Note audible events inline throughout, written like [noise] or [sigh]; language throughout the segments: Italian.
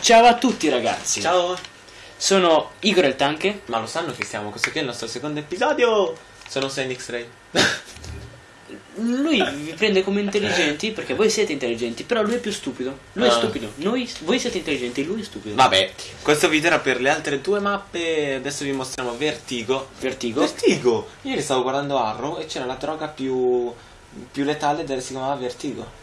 Ciao a tutti ragazzi. Ciao. Sono Igor il Tanke. Ma lo sanno che siamo, questo qui è il nostro secondo episodio. Sono Senix Ray. Lui vi prende come intelligenti perché voi siete intelligenti, però lui è più stupido. Lui è Ah. stupido. Noi, voi siete intelligenti, lui è stupido. Vabbè, questo video era per le altre due mappe. Adesso vi mostriamo Vertigo. Vertigo. Vertigo! Ieri stavo guardando Arrow e c'era la droga più, più letale del si chiamava Vertigo.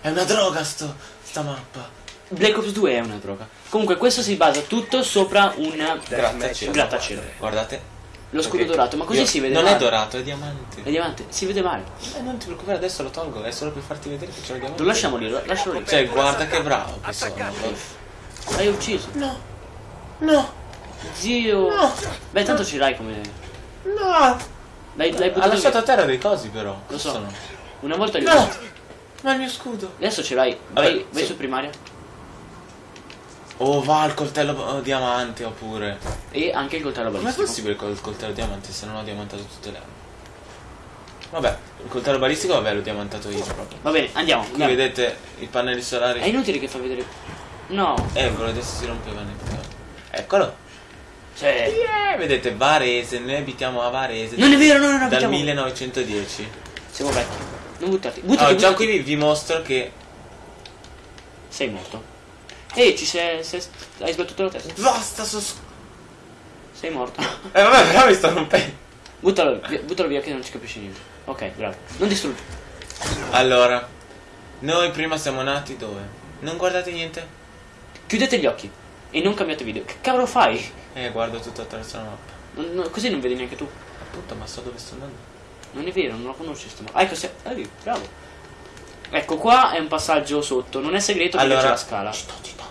È una droga sto, sta mappa. Black Ops 2 è una droga. Comunque questo si basa tutto sopra un Grattacielo. grattacielo. Guardate. Lo scudo Ok. dorato, ma così Io- si vede Non male. è dorato, è diamante. È diamante, si vede male. Eh, non ti preoccupare, adesso lo tolgo, è solo per farti vedere che c'è il diamante. Lo lasciamo lì, lo- lascialo lì. Cioè, guarda che bravo che sono. L'hai ucciso. No. No. Zio. No. Beh, tanto ce l'hai come. No. L'hai, l'hai Ha lasciato a via. terra dei cosi però. Lo so. Sono. Una volta li ho No. Ma il mio scudo. Adesso ce l'hai. Vabbè, Vai, vai sì. su primaria. Oh, va il coltello oh, diamante oppure. E anche il coltello balistico. possibile col coltello diamante se non ho diamantato tutte le armi? Vabbè, il coltello balistico vabbè l'ho diamantato io proprio. Va bene, andiamo. Qui andiamo. vedete i pannelli solari. È inutile che fa vedere. No. Eh, quello adesso si rompeva nel Eccolo. Cioè. Yeah, vedete Varese, noi abitiamo a Varese. Non è vero, no, no, no, Dal abitiamo- 1910. Siamo vecchi. Non buttarti. Buttati, Allora, già buttati. qui vi, vi mostro che. Sei morto. Ehi, ci sei, sei- Hai sbattuto la testa. Basta, so. Sei morto. Eh, vabbè, però mi sto rompendo. buttalo, via, buttalo via che non ci capisci niente. Ok, bravo. Non distruggi. Allora, noi prima siamo nati dove? Non guardate niente? Chiudete gli occhi. E non cambiate video. Che cavolo fai? Eh, guardo tutto attraverso la mappa. Non- non- così non vedi neanche tu. Appunto, ma so dove sto andando. Non è vero, non lo conosci sto Ah, ecco, se... ah, bravo. Ecco, qua è un passaggio sotto. Non è segreto perché Allora- c'è la scala. Devono sapere niente.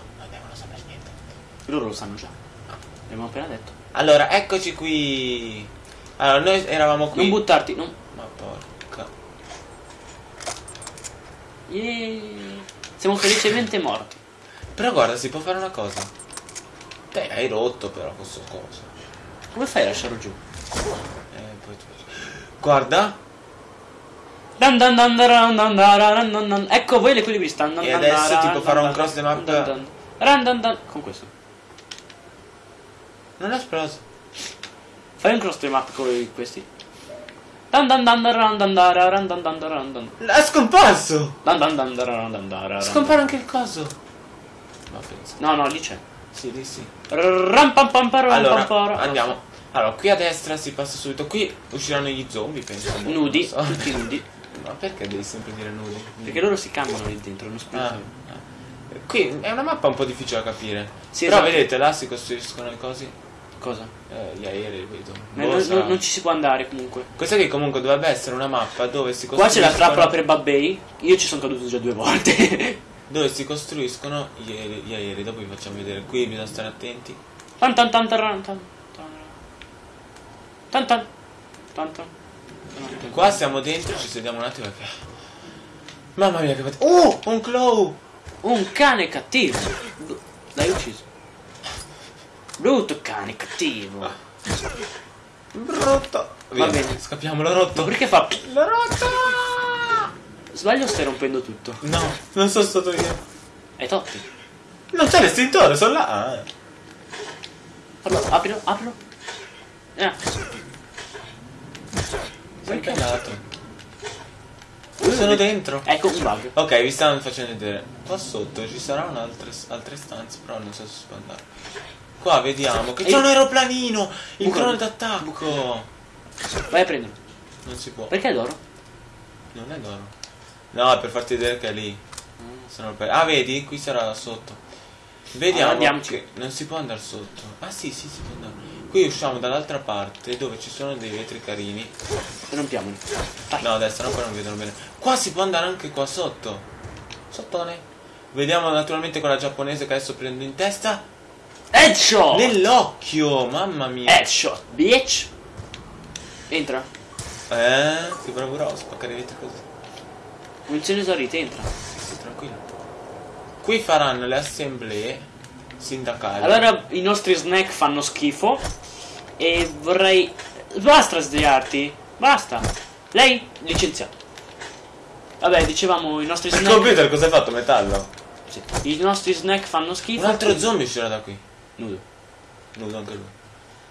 Loro lo sanno già. L'abbiamo appena detto. Allora, eccoci qui. Allora, noi eravamo qui. Non buttarti, non. Ma porca. Yeah. Siamo felicemente morti. Però guarda, si può fare una cosa. Beh, hai rotto però questo cosa Come fai a lasciarlo giù? Eh, poi tu... Guarda. Dun dun dun ecco voi l'equilibrista. E adesso tipo farò un cross the map. Con questo. Non è esploso. Fai un cross map con questi. È scomparso! Scompare anche il coso. No, no, no, lì c'è. Sì, lì sì. Allora, andiamo. Allora, qui a destra si passa subito. Qui usciranno gli zombie, penso. Nudi, so. tutti nudi. Ma perché devi sempre dire nudi? Perché loro si cambiano lì dentro, non spiegano. Qui è una mappa un po' difficile da capire. Sì, Però esatto. vedete, là si costruiscono le cose. Cosa? Eh, gli aerei, vedo. Ma Boh, non, non- non ci si può andare comunque. Questa qui comunque dovrebbe essere una mappa dove si Qua c'è la costruiscono... trappola per Babbei. Io ci sono caduto già due volte. [laughs] Dove si costruiscono gli aerei, gli aerei. Dopo vi facciamo vedere. Qui bisogna stare attenti. Tan tan tan tan tan tan tan tan tan. Qua siamo dentro, ci sediamo un attimo perché... Mamma mia che fate... Oh! Un claw! Un cane cattivo. Brutto cane cattivo. Brutto! Va bene. Scappiamo, l'ho Ma rotto! perché fa... L'ho rotto! Sbaglio stai rompendo tutto? No, non sono stato io. È Totti. Non c'è l'estintore, sono là. Ah. Fallo, aprilo, aprilo. Eh. Sei cagato. Sono dentro. Ecco un bug. Ok, vi stanno facendo vedere. Qua sotto ci saranno altre, altre stanze, però non so se si può andare. Qua vediamo che c'è un aeroplanino! Il Buco- drone d'attacco! Vai a prenderlo. Non si può. Perché è d'oro? Non è d'oro. No, è per farti vedere che è lì. Per- Ah, vedi? Qui sarà sotto. Vediamo. Allora, che non si può andare sotto. Ah, sì, sì, si può andare. Qui usciamo dall'altra parte dove ci sono dei vetri carini. Rompiamoli. Dai. No, adesso no, non vedono bene. Qua si può andare anche qua sotto. Sottone. Vediamo naturalmente quella giapponese che adesso prendo in testa. Headshot! Nell'occhio, mamma mia. Headshot, bitch! Entra. Eh, che bravura spaccare i vetri così. Ne esaurite, entra. Sì, tranquillo. Qui faranno le assemblee sindacali. Allora i nostri snack fanno schifo. E vorrei. Basta sdraiarti. Basta. Lei licenziato. Vabbè, dicevamo i nostri Il snack. computer cosa hai fatto? Metallo? Sì. I nostri snack fanno schifo. Un altro zombie uscirà da qui. Nudo. Nudo anche lui.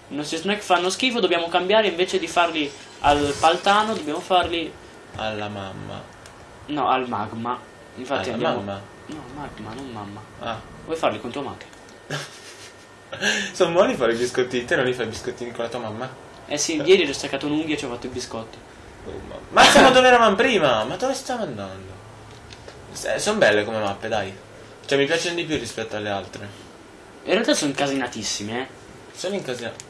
I nostri snack fanno schifo, dobbiamo cambiare invece di farli al paltano, dobbiamo farli. Alla mamma. No, al magma. Infatti Alla andiamo. mamma. No, magma, non mamma. Ah. Vuoi farli con tua madre? [laughs] Sono buoni fare i biscottini. Te non li fai i biscottini con la tua mamma? Eh sì, ieri ho staccato un'unghia e ci ho fatto i biscotti. Oh, ma... ma siamo dove eravamo prima? Ma dove stiamo andando? sono belle come mappe, dai. Cioè, mi piacciono di più rispetto alle altre. In realtà sono incasinatissime, eh. Sono incasinati.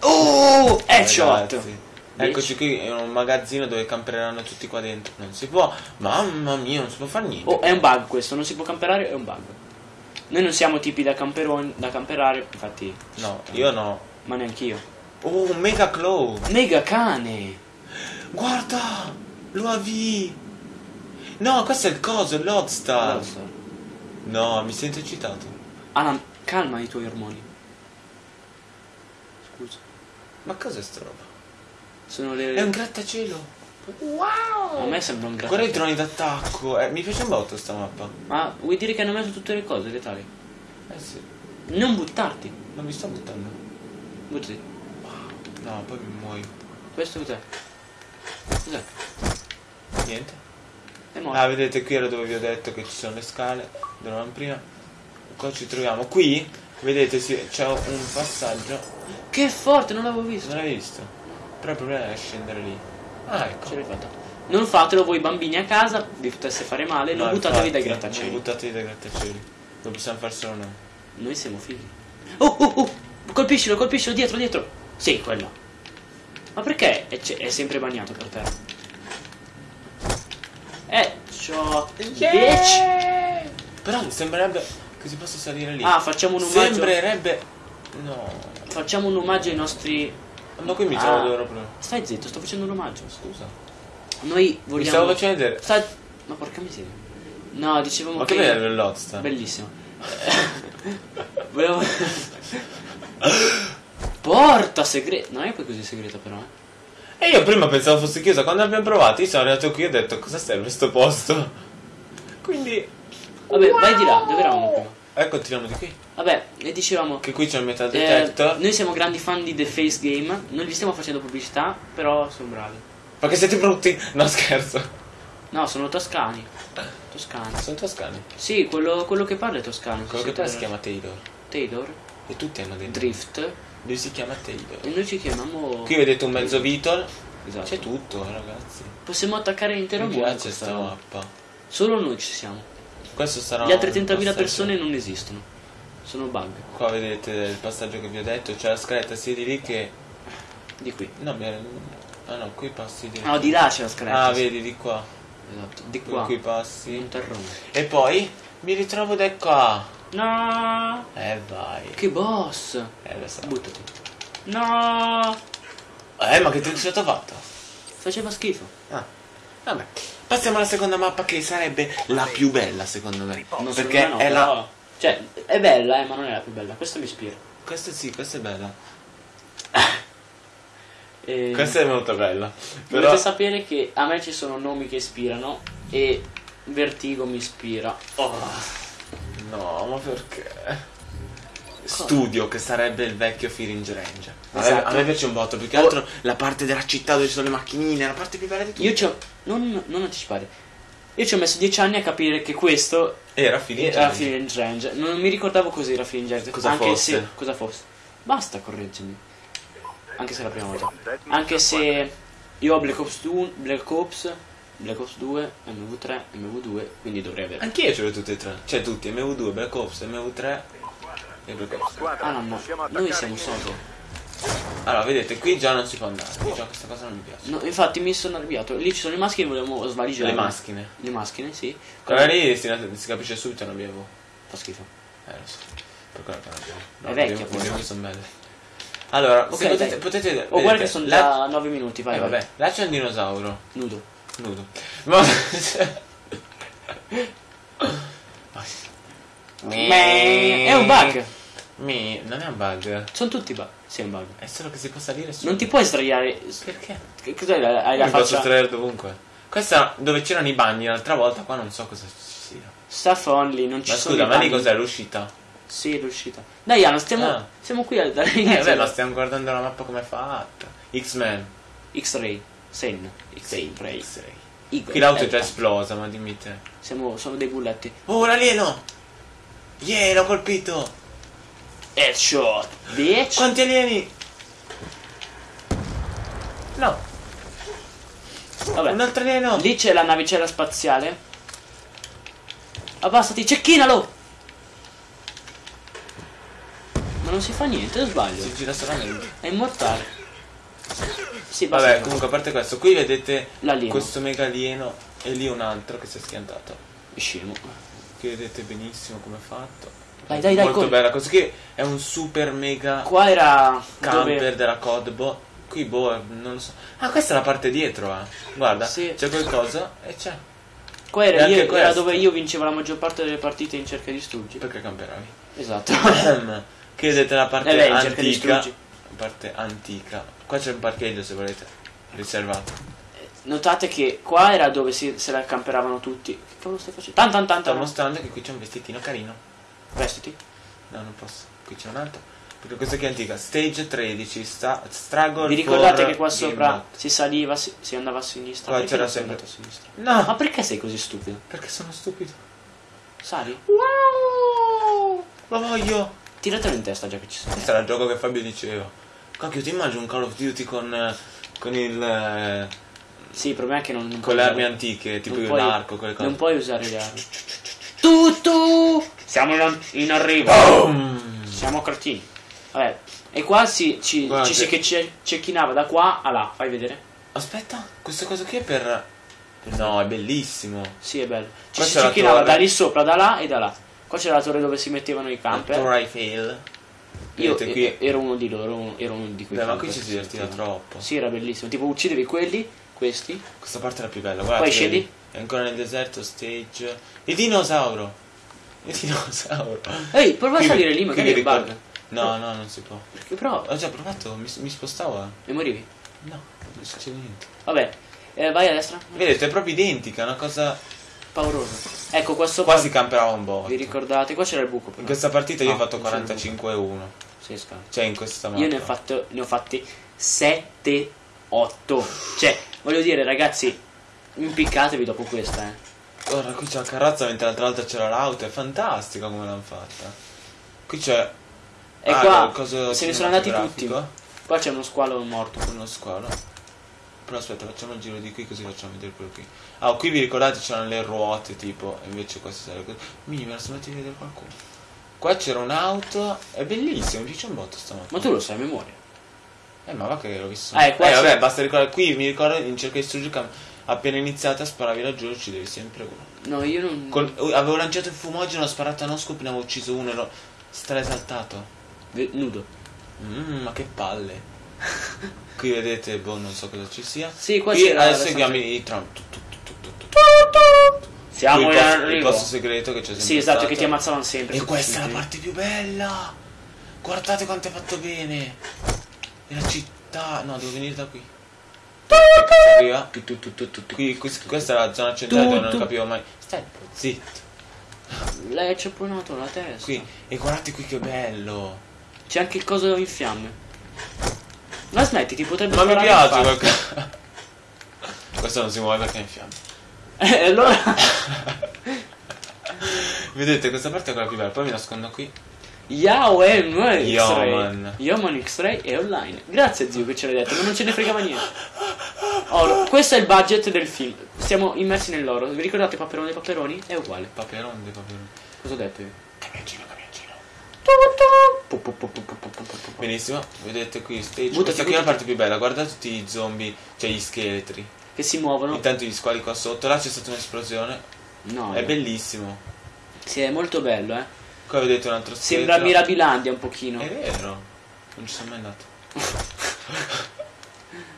Oh! Headshot! Ragazzi. Eccoci qui, è un magazzino dove camperanno tutti qua dentro. Non si può. Mamma mia, non si può fare niente. Oh, è un bug questo, non si può camperare, è un bug. Noi non siamo tipi da camperoni, da camperare, infatti. No, io no. Ma neanche io. Oh, un mega claw. Mega cane! Guarda! L'UAV! No, questo è il coso. Lodestar. No, mi sento eccitato. Alan, calma i tuoi ormoni. Scusa. Ma cos'è sta roba? Sono le. È un grattacielo. A me sembra un Guarda i grattacielo. droni d'attacco. Eh, mi piace un botto sta mappa. Ma vuoi dire che hanno messo tutte le cose letali? Eh sì. Non buttarti. Non mi sto buttando. Buttati. No, poi mi muoio. Questo cos'è? Cos'è? Niente. È morto. Ah, vedete qui era dove vi ho detto che ci sono le scale. Dove eravamo prima. Qua ci troviamo. Qui, vedete, sì, c'è un passaggio. Che forte, non l'avevo visto. Non l'hai visto? Però il problema è scendere lì. Ah, ecco. Ce l'hai fatta. Non fatelo voi bambini a casa, vi potesse fare male, non No, buttatevi dai grattacieli. Non buttatevi dai grattacieli. Lo possiamo fare solo noi. Noi siamo figli. Oh, oh, oh! Colpiscilo, colpiscilo, dietro, dietro! Sì, quello. Ma perché è, è sempre bagnato per terra? Eh, ciò... Bitch! Però sembrerebbe che si possa salire lì. Ah, facciamo un omaggio... Sembrerebbe. No. Facciamo un omaggio ai nostri... Ma qui mi Ah. trovo dove ero prima. Stai zitto, sto facendo un omaggio. Scusa. Noi Mi vogliamo... stavo facendo vedere. Sta... Ma porca miseria. No, dicevamo Ma che... che bello Lodestar. Bellissimo. [laughs] Volevo... Porta segreta. Non è poi così segreta però. E io prima pensavo fosse chiusa. Quando abbiamo provato, io sono arrivato qui e ho detto cosa serve sto posto. Quindi. Vabbè, vai di là, dove eravamo prima? E continuiamo di qui. Vabbè, e dicevamo... Che qui c'è il metal eh, detector. noi siamo grandi fan di The Face Game. Non gli stiamo facendo pubblicità, però sono bravi. Perché siete brutti? No, scherzo. No, sono toscani. Toscani. Sono toscani. Sì, quello, quello che parla è toscano. Quello che poi si chiama Taylor. Taylor, E tutti hanno dei nomi. Drift. Lui si chiama Taylor. E noi ci chiamiamo... Qui vedete un mezzo Beetle. Esatto. C'è tutto, eh, ragazzi. Possiamo attaccare l'intero Mi mondo. piace questa sta mappa. Solo noi ci siamo. Questo sarà. Gli altri un 30.000 passaggio- persone non esistono. Sono bug. Qua vedete il passaggio che vi ho detto. C'è la scaletta sia di lì che. Di qui. No, mi Ah no, qui passi di. Ah, di là c'è la scaletta. Ah, vedi di qua. Esatto. Di qua. qui passi. Un terrone. E poi mi ritrovo da qua. No! Eh vai. Che boss! Eh lo so. Buttati. No! Eh ma che trick ho fatto? Faceva schifo. Ah. Vabbè. Passiamo alla seconda mappa che sarebbe la più bella secondo me. Non perché me è no, la. però- Cioè, è bella, eh, ma non è la più bella. Questa mi ispira. Questa sì, questa è bella. [laughs] E... Questa è molto bella. Dovete Però. sapere che a me ci sono nomi che ispirano e Vertigo mi ispira. Oh. No, ma perché? Studio, che sarebbe il vecchio Fearing Range. A, me, Esatto. a me piace un botto, più che altro la parte della città dove ci sono le macchinine, la parte più bella di tutte. Io ci ho... Non, non anticipare. Io ci ho messo dieci anni a capire che questo Era Fearing era Range. Feeling Range. Non mi ricordavo cos'era Feeling Range. Cosa anche fosse. se... Cosa fosse. Basta correggermi. Anche se è la prima volta. Anche se io ho Black Ops 2, Black Ops, Black Ops 2, MV3, MV2, quindi dovrei avere. Anch'io ce l'ho tutte e tre. Cioè tutti, MV2, Black Ops, MV3 e Black Ops. Ah no, no, noi siamo solo. Allora, vedete, qui già non si può andare. Già questa cosa non mi piace. No, infatti mi sono arrabbiato. Lì ci sono le maschere, volevamo svaligiare. Le maschine. Le maschere, sì. Quella lì si, si capisce subito non abbiamo. Fa schifo. Eh, lo so. Per quello che non abbiamo. È vecchia, poi. poi. sono belle. Allora, Ok, se potete, potete Oh, vedete, guarda che sono là- già 9 minuti, vai, Eh, vai. vabbè, là c'è un dinosauro. Nudo. Nudo. Ma... [laughs] È un bug. Mi... Non è un bug. Sono tutti bug. Sì, è un bug. È solo che si può salire su. Non ti puoi sdraiare. Perché? Che cos'è? Hai la Mi posso faccia. estrarre dovunque. Questa dove c'erano i bagni l'altra volta, qua non so cosa ci sia. Stuff only, non ci Ma sono scusa, ma lì cos'è l'uscita? Sì, l'uscita. Dai, Iano, stiamo, Ah. siamo qui al- Eh, beh, ma stiamo guardando la mappa come è fatta. X-Men. X-Ray. Sen. X-Ray. X-Ray. Qui l'auto è già esplosa, ma dimmi te. Siamo, sono dei bulletti. Oh, l'alieno! Yeah, l'ho colpito! Headshot, bitch. Quanti alieni? No, Vabbè. un altro alieno! Lì c'è la navicella spaziale. Abbassati, cecchinalo! Ma non si fa niente, sbaglio? Si gira solamente. È immortale. Sì. Vabbè, comunque a parte questo, qui vedete questo mega alieno e lì un altro che si è schiantato. Scemo. Qui vedete benissimo come è fatto. Dai, dai, dai, Molto corri. bella, questo qui è un super mega Qua era camper dove... della Codbo. Qui boh, non lo so. Ah, questa è la parte dietro, eh. Guarda, Sì. c'è qualcosa e c'è. Qua era, io- era dove io vincevo la maggior parte delle partite in cerca di struggi. Perché camperavi? Esatto. Qui vedete la parte Eh beh, antica. struggi. Parte antica. Qua c'è un parcheggio se volete. Riservato. Notate che qua era dove si, se la camperavano tutti. Che cavolo stai facendo? Tan tan tan Sto mostrando che qui c'è un vestitino carino. Vestiti. No, non posso. Qui c'è un altro. Perché questa qui è antica. Stage 13. Sta, struggle Vi ricordate che qua sopra Mode. si saliva, si, si andava a sinistra? Qua c'era sempre- a sinistra? No! Ma perché sei così stupido? Perché sono stupido. Sali? Wow! Lo voglio! Tiratelo in testa già che ci sei. Questo era il gioco che Fabio diceva. Cacchio, ti immagini un Call of Duty con, eh, con il. eh, Sì, il problema è che non, non con le armi usare- antiche, tipo l'arco, quelle cose. Non puoi usare le armi. Tutto! Siamo in, in arrivo. Boom! Siamo cretini. Vabbè. E qua si, ci, ci si che- ce- cecchinava da qua a là. Fai vedere? Aspetta, questa cosa qui è per. No, è bellissimo. Sì, è bello. Ci Qua si la cecchinava da lì sopra, da là e da là. Qua c'era la torre dove si mettevano i camper. Torre Eiffel. Io qui. ero uno di loro, ero uno- di quei Beh, ma qui ci si divertiva troppo. Sì, era bellissimo. Tipo uccidevi quelli, questi. Questa parte è la più bella, guarda. Poi scendi? È ancora nel deserto, stage. Il dinosauro! Il dinosauro! Ehi, prova a salire lì, magari è bug. No, no, non si può. Perché prova? Ho già provato, mi, mi spostavo. E morivi. No, non succede niente. Vabbè, eh, vai a destra. Vedete, è proprio identica, è una cosa. Pauroso. Ecco, qua sopra. Qua si camperava un po'. Vi ricordate? Qua c'era il buco. però. In questa partita io Ah, ho fatto non c'era il 45-1. Sì, scala. Cioè, in questa mappa. Io ne ho, fatto, ne ho fatti 7, 8. Cioè, voglio dire, ragazzi, impiccatevi dopo questa, eh. Guarda, qui c'è la carrozza mentre l'altra volta c'era l'auto, è fantastica come l'hanno fatta. Qui c'è. E ah, qua il coso se ne sono andati tutti. Qua c'è uno squalo morto. Uno squalo. Però aspetta, facciamo il giro di qui così facciamo vedere quello qui. Ah, qui vi ricordate c'erano le ruote tipo, invece queste sono le cose. Minimo, me la sono a vedere qualcuno. Qua c'era un'auto, è bellissimo, mi piace un botto sta. Ma tu lo sai a memoria. Eh, ma va che l'ho visto. Ah, eh, vabbè, basta ricordare. Qui mi ricordo in cerca di distruggere cam- appena iniziata sparavi laggiù e uccidevi sempre uno. No, io non. Col- avevo lanciato il fumogeno, ho sparato a no scopo e ne avevo ucciso uno, ero straesaltato. Ve- Nudo. Mm, ma che palle. [laughs] Qui vedete, boh, non so cosa ci sia. Sì, qua Qui c'era. adesso seguiamo i tu. Siamo Qui in il posto, il posto segreto che c'è sempre Sì, esatto, stato. che ti ammazzavano sempre. E questa è la parte più bella. Guardate quanto è fatto bene. E la città. No, devo venire da qui. Questa è la zona centrale dove non capivo mai. Stai zitto. Lei ha cepponato la testa. Qui. E guardate qui che bello. C'è anche il coso in fiamme. Ma smetti, ti potrebbe Ma mi piace qualcosa. [laughs] Questo non si muove perché è in fiamme. [laughs] Eh, allora. [laughs] Vedete, questa parte è quella più bella. Poi mi nascondo qui. Yaoen eh, X-Ray. Yaoman X-Ray è online. Grazie zio che ce l'hai detto Ma non ce ne frega niente. Oro Questo è il budget del film. Siamo immersi nell'oro. Vi ricordate Paperone dei Paperoni? È uguale. Paperone dei Paperoni. Cosa ho detto io? Camioncino camioncino. Benissimo. Vedete qui stage Butta Questa qui è la parte più bella. Guarda tutti i zombie Cioè gli scheletri. Che si muovono. Intanto gli squali qua sotto. Là c'è stata un'esplosione. No È bellissimo. Sì è molto bello eh. Qua vedete un altro scheletro. Sembra Mirabilandia un pochino. È vero. Non ci sono mai andato. [laughs]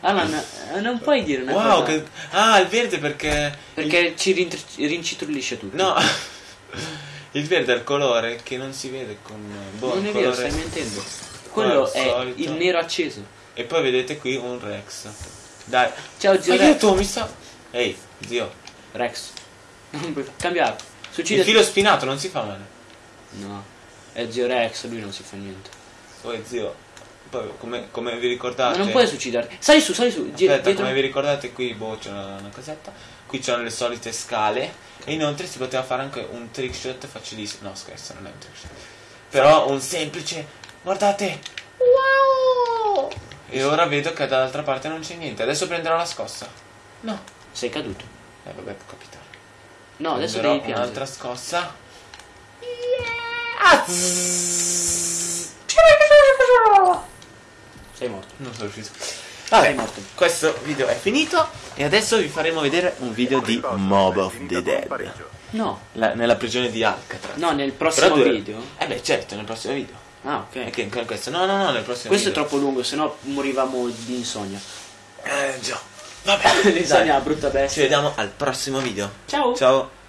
Alan, eh, non puoi dire una Wow, cosa. che... Ah, il verde perché... Perché ci rintr- rincitrulisce tutto. No. [laughs] Il verde è il colore che non si vede con... Boh, non il è vero, stai mentendo. Quello è solito. il nero acceso. E poi vedete qui un Rex. Dai. Ciao zio Rex. Aiuto, mi sta... Ehi, zio. Rex. Non puoi cambiare. Il filo spinato non si fa male. No. È zio Rex, lui non si fa niente. Poi zio. Poi come, come vi Ma ricordate. non puoi suicidarti. Sali su, sali su. Aspetta, dietro. come vi ricordate qui boh, c'è una, una cosetta. Qui c'erano le solite scale. E inoltre si poteva fare anche un trick shot facilissimo. No, scherzo, non è un trick shot. Però un semplice. Guardate! Wow! E ora vedo che dall'altra parte non c'è niente. Adesso prenderò la scossa. No. Sei caduto. Eh vabbè, può capitare. No, adesso Prenderò devi piangere. un'altra scossa. Ah, Sei morto. Non sono riuscito. Sei Vabbè, morto. questo video è finito e adesso vi faremo vedere un video di Mob of the Dead. No. La- nella prigione di Alcatraz. No, nel prossimo tu- video. Eh beh, certo, nel prossimo video. Ah, ok. che anche questo? No, no, no, nel prossimo Questo è video. troppo lungo, sennò morivamo di insonnia. Eh, già. Vabbè, [laughs] L'insonnia è una brutta Ci bestia. vediamo al prossimo video. Ciao. Ciao.